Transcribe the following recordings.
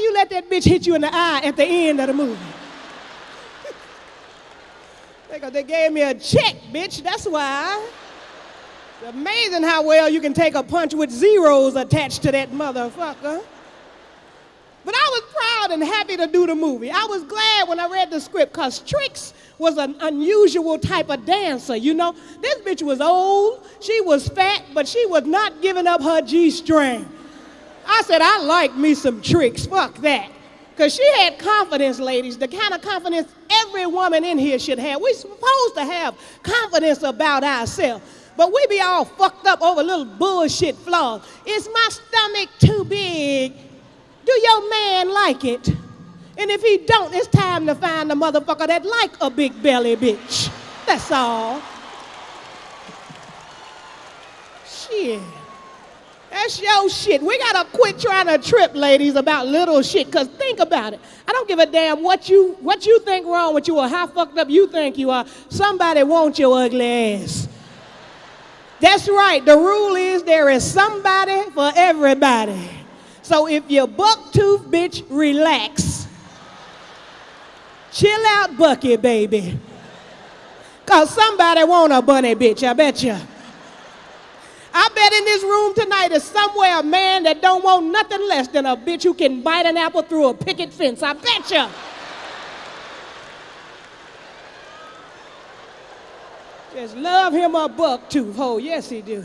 You let that bitch hit you in the eye at the end of the movie? Because they gave me a check, bitch. That's why. It's amazing how well you can take a punch with zeros attached to that motherfucker. But I was proud and happy to do the movie. I was glad when I read the script because Trix was an unusual type of dancer, you know? This bitch was old, she was fat, but she was not giving up her G string. I said, I like me some tricks. fuck that. Because she had confidence, ladies, the kind of confidence every woman in here should have. We're supposed to have confidence about ourselves. But we be all fucked up over little bullshit flaws. Is my stomach too big? Do your man like it? And if he don't, it's time to find a motherfucker that like a big belly bitch. That's all. Shit. That's your shit. We gotta quit trying to trip, ladies, about little shit. Cause think about it. I don't give a damn what you what you think wrong with you or how fucked up you think you are. Somebody wants your ugly ass. That's right. The rule is there is somebody for everybody. So if you buck tooth, bitch, relax. Chill out, Bucky, baby. Cause somebody want a bunny bitch, I bet you. In this room tonight is somewhere a man that don't want nothing less than a bitch who can bite an apple through a picket fence. I bet you. Just love him a buck tooth oh, hole. Yes, he do.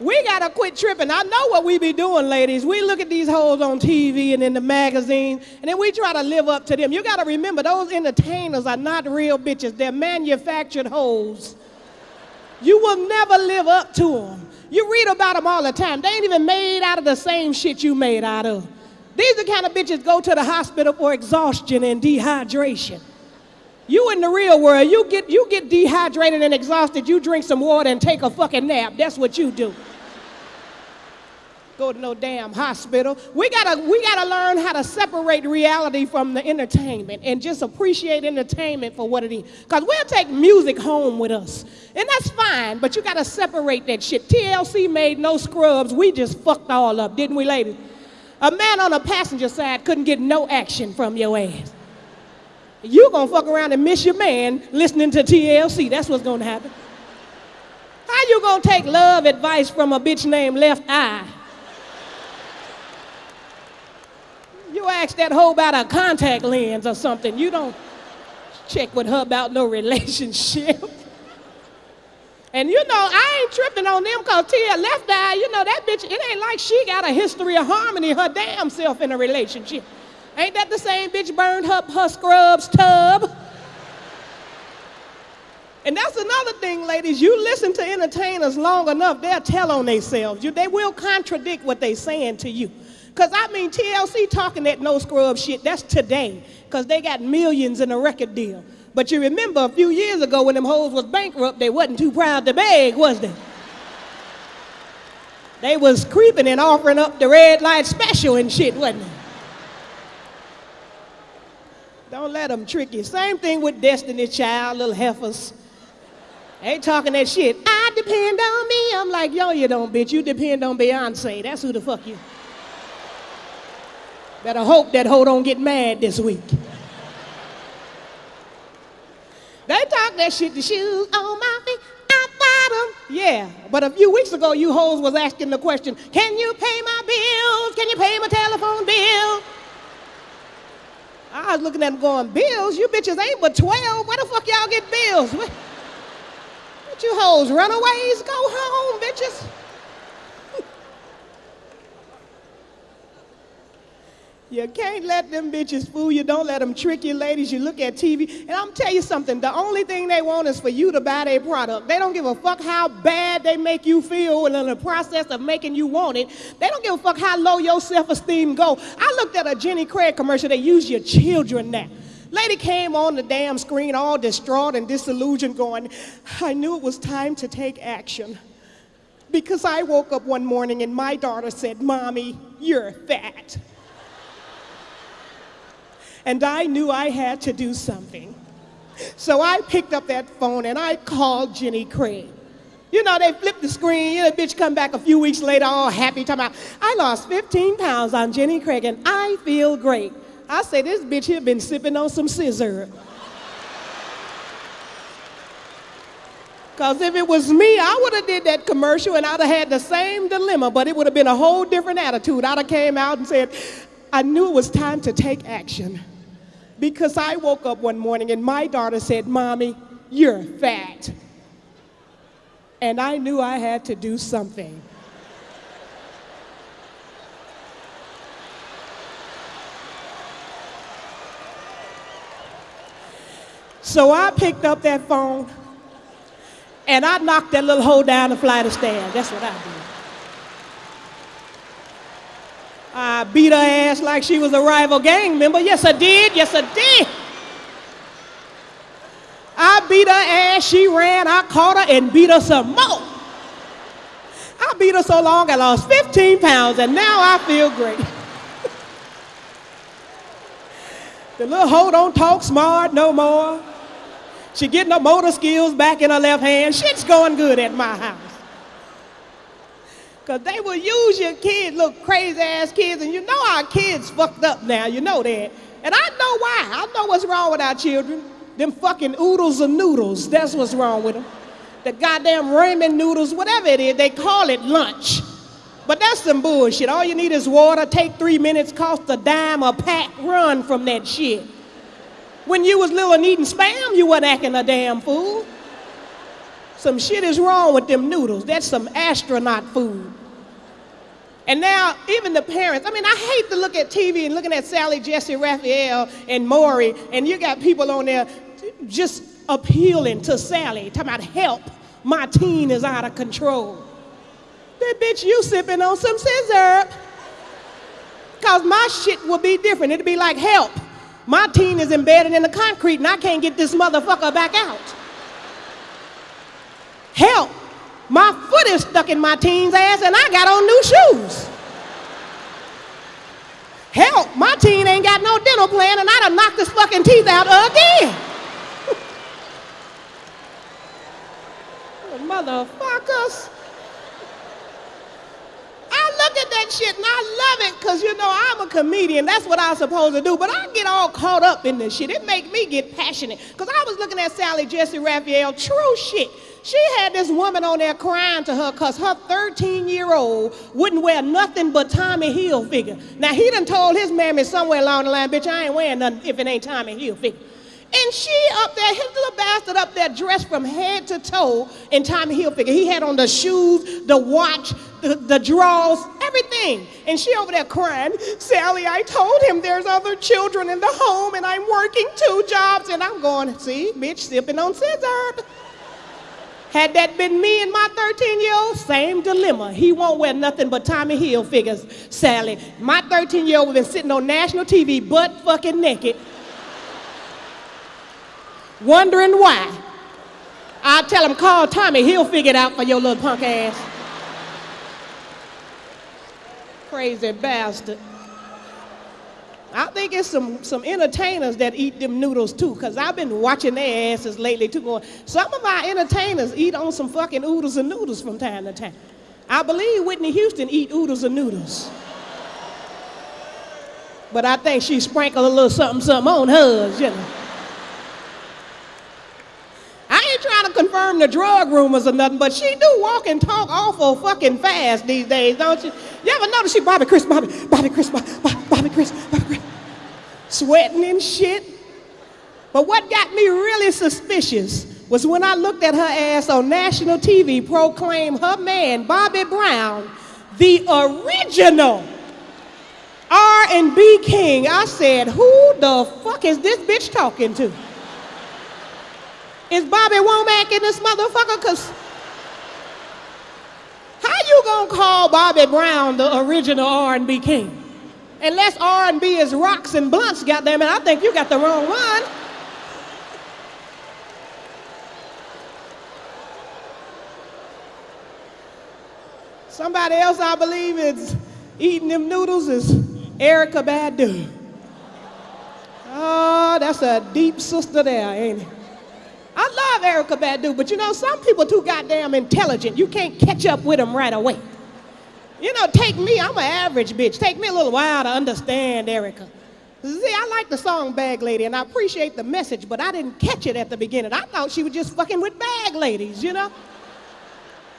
We gotta quit tripping. I know what we be doing, ladies. We look at these hoes on TV and in the magazines, and then we try to live up to them. You gotta remember, those entertainers are not real bitches. They're manufactured hoes. You will never live up to them. You read about them all the time. They ain't even made out of the same shit you made out of. These are the kind of bitches go to the hospital for exhaustion and dehydration. You in the real world, you get, you get dehydrated and exhausted, you drink some water and take a fucking nap. That's what you do. Go to no damn hospital. We gotta, we gotta learn how to separate reality from the entertainment and just appreciate entertainment for what it is. Because we'll take music home with us. And that's fine, but you gotta separate that shit. TLC made no scrubs. We just fucked all up, didn't we, ladies? A man on the passenger side couldn't get no action from your ass. You gonna fuck around and miss your man listening to TLC. That's what's gonna happen. How you gonna take love advice from a bitch named Left Eye? You ask that hoe about a contact lens or something. You don't check with her about no relationship. And you know, I ain't tripping on them because Tia Left Eye, you know, that bitch, it ain't like she got a history of harmony her damn self in a relationship. Ain't that the same bitch burned up her scrubs tub? And that's another thing, ladies. You listen to entertainers long enough, they'll tell on themselves. You, they will contradict what they saying to you. Because, I mean, TLC talking that no scrub shit, that's today. Because they got millions in a record deal. But you remember a few years ago when them hoes was bankrupt, they wasn't too proud to beg, was they? They was creeping and offering up the red light special and shit, wasn't they? Don't let them trick you. Same thing with Destiny Child, little heifers. They talking that shit. I depend on me. I'm like, yo, you don't, bitch. You depend on Beyonce. That's who the fuck you. Better hope that hoe don't get mad this week. They talk that shit, the shoes on my feet, I bought them. Yeah, but a few weeks ago, you hoes was asking the question, can you pay my bills? Can you pay my telephone bill? I was looking at them going, bills? You bitches ain't but 12. Where the fuck y'all get bills? What, what you hoes, runaways? Go home, bitches. You can't let them bitches fool you. Don't let them trick you, ladies. You look at TV. And I'm tell you something. The only thing they want is for you to buy their product. They don't give a fuck how bad they make you feel in the process of making you want it. They don't give a fuck how low your self-esteem go. I looked at a Jenny Craig commercial. They use your children now. Lady came on the damn screen all distraught and disillusioned going, I knew it was time to take action. Because I woke up one morning and my daughter said, Mommy, you're fat and I knew I had to do something. So I picked up that phone and I called Jenny Craig. You know, they flip the screen, you know, bitch come back a few weeks later all happy, talking about, I lost 15 pounds on Jenny Craig and I feel great. I say, this bitch here been sipping on some scissor. Because if it was me, I would have did that commercial and I'd have had the same dilemma, but it would have been a whole different attitude. I'd have came out and said, I knew it was time to take action. Because I woke up one morning and my daughter said, Mommy, you're fat. And I knew I had to do something. So I picked up that phone and I knocked that little hole down the flight of stairs. That's what I did. I beat her ass like she was a rival gang member. Yes, I did. Yes, I did. I beat her ass. She ran. I caught her and beat her some more. I beat her so long I lost 15 pounds and now I feel great. the little hoe don't talk smart no more. She getting her motor skills back in her left hand. Shit's going good at my house. Because they will use your kids, little crazy ass kids, and you know our kids fucked up now, you know that. And I know why. I know what's wrong with our children. Them fucking oodles of noodles, that's what's wrong with them. The goddamn ramen noodles, whatever it is, they call it lunch. But that's some bullshit. All you need is water, take three minutes, cost a dime a pack, run from that shit. When you was little and eating spam, you wasn't acting a damn fool. Some shit is wrong with them noodles. That's some astronaut food. And now, even the parents, I mean, I hate to look at TV and looking at Sally, Jesse, Raphael, and Maury, and you got people on there just appealing to Sally, talking about help. My teen is out of control. That bitch, you sipping on some scissor. Cause my shit will be different. It'll be like help. My teen is embedded in the concrete and I can't get this motherfucker back out. Help. My foot is stuck in my teen's ass and I got on new shoes. Help. My teen ain't got no dental plan and I done knocked his fucking teeth out again. Motherfuckers look at that shit and I love it because, you know, I'm a comedian. That's what I'm supposed to do. But I get all caught up in this shit. It make me get passionate. Because I was looking at Sally Jesse Raphael, true shit. She had this woman on there crying to her because her 13-year-old wouldn't wear nothing but Tommy Hilfiger. Now, he done told his mammy somewhere along the line, bitch, I ain't wearing nothing if it ain't Tommy Hilfiger. And she up there, his little bastard up there dressed from head to toe in Tommy Hilfiger. He had on the shoes, the watch, the, the drawers, everything. And she over there crying, Sally, I told him there's other children in the home and I'm working two jobs. And I'm going, see, bitch, sipping on scissor. Had that been me and my 13 year old, same dilemma. He won't wear nothing but Tommy Hilfigers, Sally. My 13 year old been sitting on national TV, butt fucking naked wondering why. I'll tell him, call Tommy, he'll figure it out for your little punk ass. Crazy bastard. I think it's some, some entertainers that eat them noodles too, because I've been watching their asses lately too. Going, some of our entertainers eat on some fucking oodles and noodles from time to time. I believe Whitney Houston eat oodles and noodles. But I think she sprinkled a little something, something on hers, you know. I ain't trying to the drug rumors or nothing, but she do walk and talk awful fucking fast these days, don't you? You ever notice she Bobby Chris, Bobby, Bobby Chris, Bobby, Bobby Chris, Bobby Chris, sweating and shit. But what got me really suspicious was when I looked at her ass on national TV proclaim her man, Bobby Brown, the original R&B king. I said, who the fuck is this bitch talking to? Is Bobby Womack in this motherfucker? Cause how you gonna call Bobby Brown the original R&B king? Unless R&B is rocks and blunts, goddamn it, I think you got the wrong one. Somebody else I believe is eating them noodles is Erykah Badu. Oh, that's a deep sister there, ain't it? I love Erykah Badu, but you know, some people too goddamn intelligent. You can't catch up with them right away. You know, take me, I'm an average bitch. Take me a little while to understand Erykah. See, I like the song Bag Lady, and I appreciate the message, but I didn't catch it at the beginning. I thought she was just fucking with bag ladies, you know?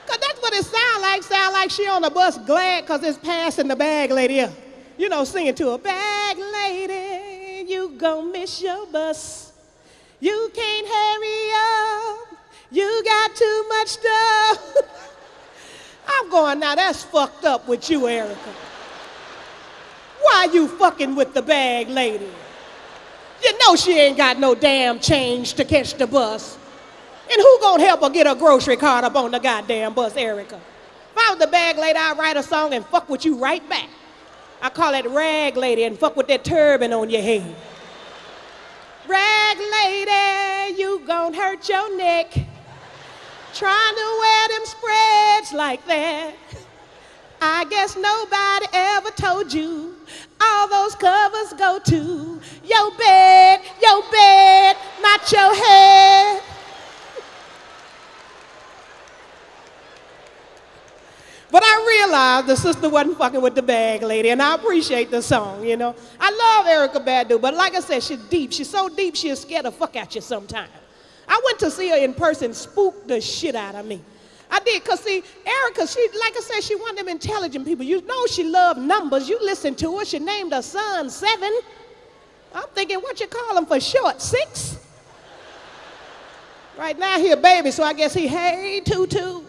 Because that's what it sound like. Sound like she on the bus glad because it's passing the bag lady up. You know, singing to a bag lady, you gon' miss your bus. You can't hurry up. You got too much stuff. I'm going, now that's fucked up with you, Erykah. Why you fucking with the bag lady? You know she ain't got no damn change to catch the bus. And who gonna help her get her grocery cart up on the goddamn bus, Erykah? If I was the bag lady, I'd write a song and fuck with you right back. I call it rag lady and fuck with that turban on your head. Rag lady, you gon' hurt your neck. Trying to wear them spreads like that. I guess nobody ever told you all those covers go to your bed, your bed, not your head. But I realized the sister wasn't fucking with the bag lady, and I appreciate the song, you know. I love Erykah Badu, but like I said, she's deep. She's so deep, she'll scare the fuck out you sometimes. I went to see her in person, spooked the shit out of me. I did, because see, Erykah, she, like I said, she one of them intelligent people. You know she loved numbers. You listen to her. She named her son Seven. I'm thinking, what you call him for short? Six? Right now he a baby, so I guess he, hey, tutu.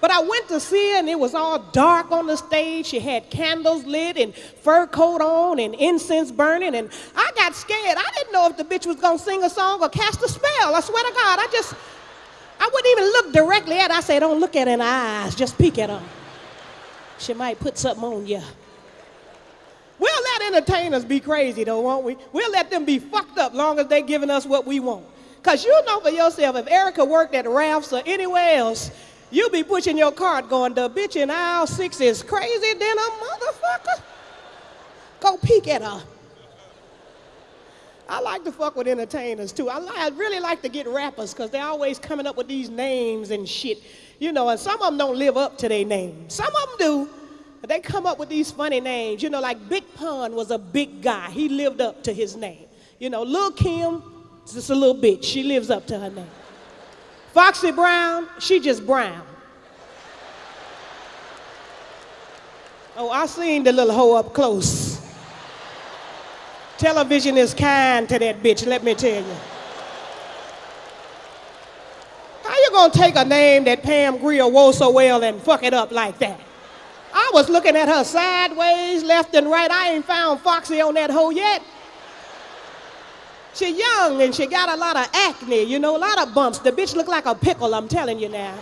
But I went to see her and it was all dark on the stage. She had candles lit and fur coat on and incense burning. And I got scared. I didn't know if the bitch was gonna sing a song or cast a spell. I swear to God, I just, I wouldn't even look directly at her. I said, don't look at her in the eyes, just peek at her. She might put something on you. We'll let entertainers be crazy though, won't we? We'll let them be fucked up long as they're giving us what we want. Because you know for yourself, if Erykah worked at Ralph's or anywhere else, you be pushing your cart going, the bitch in aisle six is crazy than a motherfucker. Go peek at her. I like to fuck with entertainers too. I, I really like to get rappers because they're always coming up with these names and shit. You know, and some of them don't live up to their name. Some of them do. They come up with these funny names. You know, like Big Pun was a big guy. He lived up to his name. You know, Lil Kim just a little bitch. She lives up to her name. Foxy Brown, she just brown. Oh, I seen the little hoe up close. Television is kind to that bitch, let me tell you. How you gonna take a name that Pam Grier wore so well and fuck it up like that? I was looking at her sideways, left and right. I ain't found Foxy on that hoe yet. She young and she got a lot of acne, you know, a lot of bumps. The bitch look like a pickle, I'm telling you now.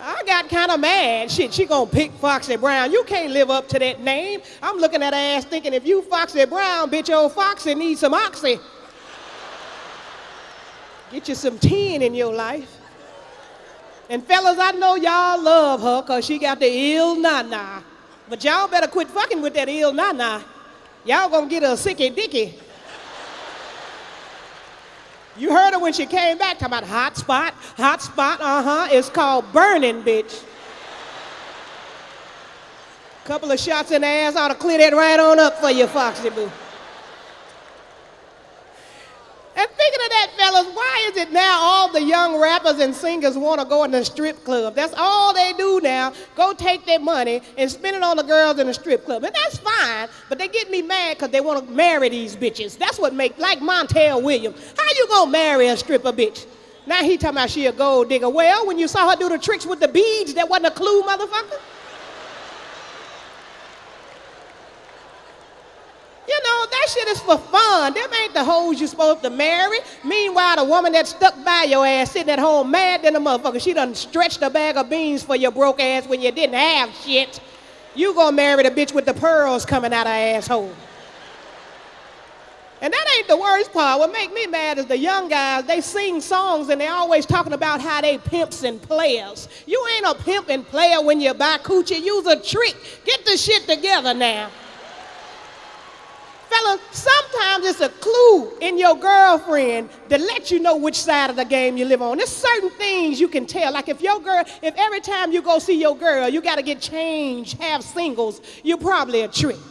I got kind of mad. Shit, she gonna pick Foxy Brown. You can't live up to that name. I'm looking at her ass thinking if you Foxy Brown, bitch, old Foxy needs some oxy. Get you some tin in your life. And fellas, I know y'all love her because she got the Ill Na Na. But y'all better quit fucking with that Ill Na Na. Y'all gonna get a sicky dicky. You heard her when she came back talking about hot spot, hot spot, uh-huh. It's called burning, bitch. Couple of shots in the ass ought to clear that right on up for you, Foxy Boo. And thinking of that, fellas, why is it now all the young rappers and singers want to go in the strip club? That's all they do now. Go take their money and spend it on the girls in the strip club. And that's fine, but they get me mad because they want to marry these bitches. That's what make, like Montel Williams. How you gonna marry a stripper bitch? Now he talking about she a gold digger. Well, when you saw her do the tricks with the beads, that wasn't a clue, motherfucker. You know, that shit is for fun. Them ain't the hoes you supposed to marry. Meanwhile, the woman that stuck by your ass sitting at home mad than a motherfucker, she done stretched a bag of beans for your broke ass when you didn't have shit. You gonna marry the bitch with the pearls coming out her asshole. And that ain't the worst part. What make me mad is the young guys, they sing songs and they always talking about how they pimps and players. You ain't a pimp and player when you buy coochie. Use a trick. Get the shit together now. Fellas, sometimes it's a clue in your girlfriend to let you know which side of the game you live on. There's certain things you can tell. Like if your girl, if every time you go see your girl, you got to get changed, have singles, you're probably a trick.